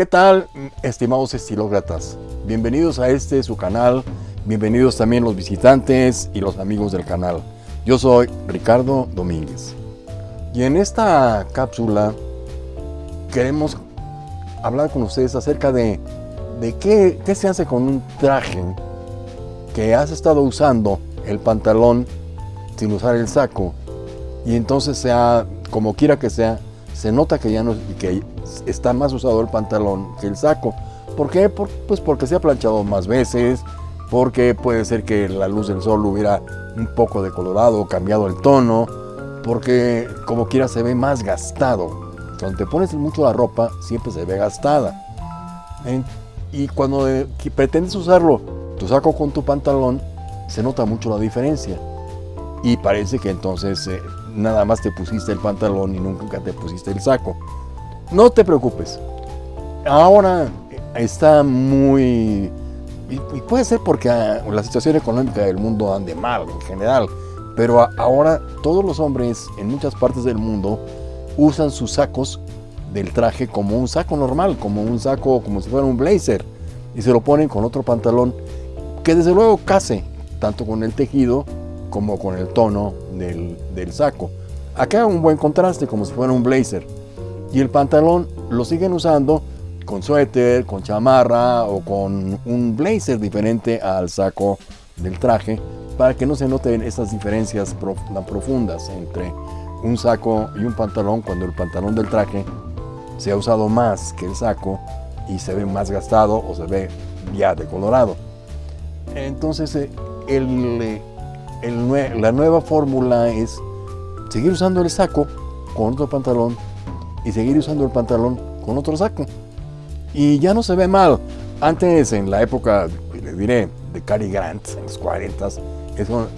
¿Qué tal, estimados estilócratas? Bienvenidos a este su canal, bienvenidos también los visitantes y los amigos del canal. Yo soy Ricardo Domínguez. Y en esta cápsula queremos hablar con ustedes acerca de, de qué, qué se hace con un traje que has estado usando el pantalón sin usar el saco y entonces sea como quiera que sea se nota que ya no que está más usado el pantalón que el saco. ¿por qué? pues porque se ha planchado más veces porque puede ser que la luz del sol hubiera un poco decolorado cambiado el tono porque como quiera se ve más gastado. Cuando te pones mucho la ropa siempre se ve gastada. Y cuando eh, pretendes usarlo tu saco con tu pantalón se nota mucho la diferencia. Y parece que entonces eh, nada más te pusiste el pantalón y nunca te pusiste el saco. No te preocupes. Ahora está muy... Y puede ser porque ah, la situación económica del mundo ande mal en general, pero ahora todos los hombres en muchas partes del mundo usan sus sacos del traje como un saco normal, como un saco, como si fuera un blazer, y se lo ponen con otro pantalón que desde luego case tanto con el tejido como con el tono del, saco. Acá un buen contraste, como si fuera un blazer. Y el pantalón lo siguen usando con suéter, con chamarra o con un blazer diferente al saco del traje para que no se noten esas diferencias tan profundas entre un saco y un pantalón cuando el pantalón del traje se ha usado más que el saco y se ve más gastado o se ve ya decolorado. Entonces eh, la nueva fórmula es seguir usando el saco con otro pantalón y seguir usando el pantalón con otro saco. Y ya no se ve mal. Antes, en la época, le diré, de Cary Grant, en los 40, eso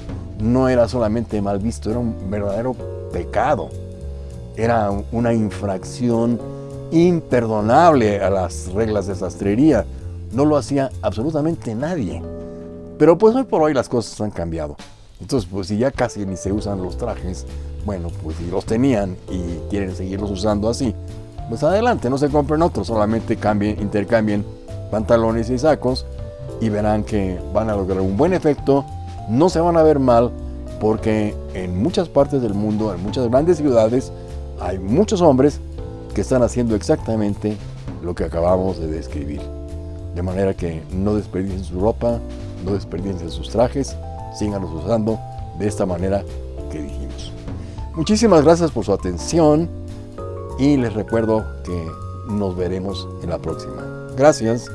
no era solamente mal visto, era un verdadero pecado. Era una infracción imperdonable a las reglas de sastrería. No lo hacía absolutamente nadie. Pero pues hoy por hoy las cosas han cambiado. Entonces, pues si ya casi ni se usan los trajes, bueno, pues si los tenían y quieren seguirlos usando así, pues adelante, no se compren otros, solamente cambien, intercambien pantalones y sacos y verán que van a lograr un buen efecto, no se van a ver mal, porque en muchas partes del mundo, en muchas grandes ciudades, hay muchos hombres que están haciendo exactamente lo que acabamos de describir. De manera que no desperdicien su ropa, no desperdicien sus trajes, síganos usando de esta manera que dijimos. Muchísimas gracias por su atención y les recuerdo que nos veremos en la próxima. Gracias.